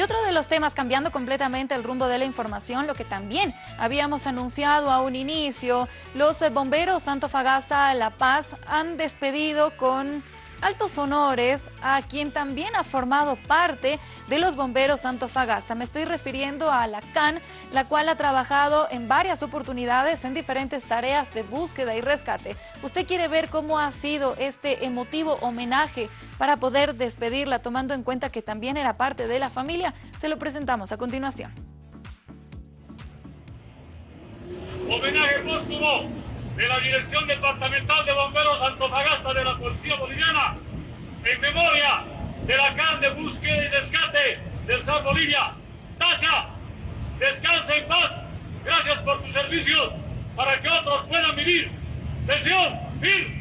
Y otro de los temas, cambiando completamente el rumbo de la información, lo que también habíamos anunciado a un inicio, los bomberos Santofagasta La Paz han despedido con altos honores a quien también ha formado parte de los bomberos Antofagasta. Me estoy refiriendo a la CAN, la cual ha trabajado en varias oportunidades en diferentes tareas de búsqueda y rescate. ¿Usted quiere ver cómo ha sido este emotivo homenaje para poder despedirla, tomando en cuenta que también era parte de la familia? Se lo presentamos a continuación. Homenaje póstumo de la Dirección Departamental de Bomberos Antofagasta de la Policía Boliviana, en memoria de la CAN de Búsqueda y Rescate del San Bolivia. Tasha, descansa en paz. Gracias por tus servicios para que otros puedan vivir. Fin.